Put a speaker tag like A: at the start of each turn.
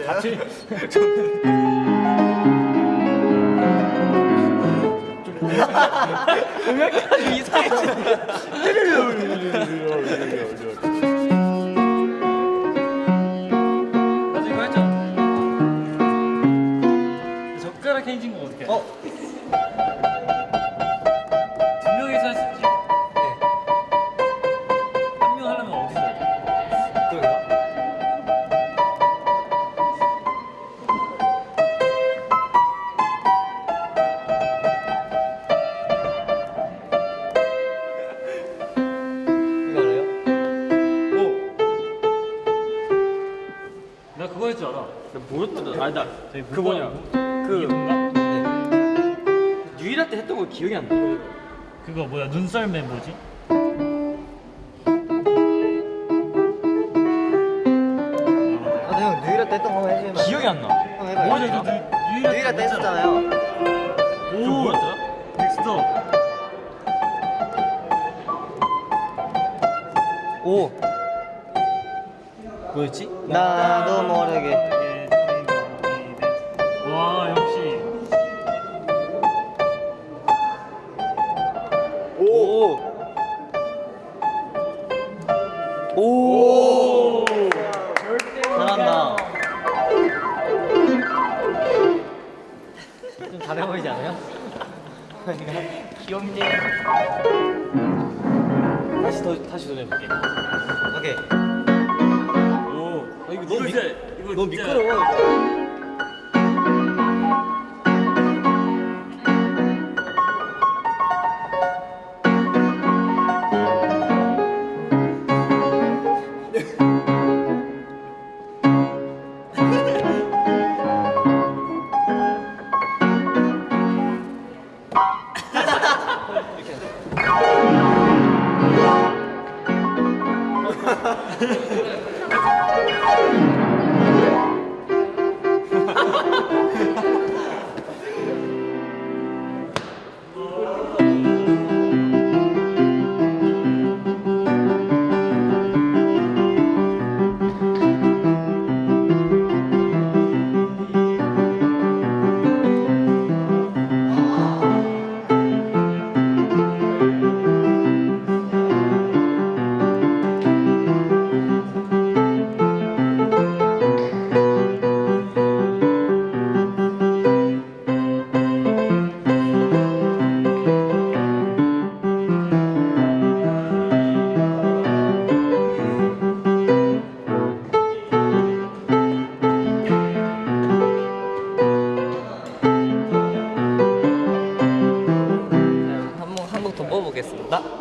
A: 음악이. 이상해져.
B: 나
A: 그거
B: 할줄 알아.
A: 뭐였더라? 아니다.
B: 저희
A: 그거냐? 그
B: 이건가?
A: 유일할 때 했던 거 기억이 안 나.
B: 그거 뭐야 눈썰매 뭐지?
C: 아, 형 누이라 때 했던 거 해주면
A: 기억이 안 나.
C: 형 누이라 때 했었잖아요.
B: 오 뭐였더라? 넥스터.
A: 오. 뭐였지?
C: 나도 모르게.
B: 와 역시
A: 오. 오.
C: 잘한다. 좀 잘해 보이지 않아요? 귀엽네.
A: 다시 더 다시 도전해볼게.
C: 오케이.
A: 너무 미, 너무 미끄러워. 뵙겠습니다.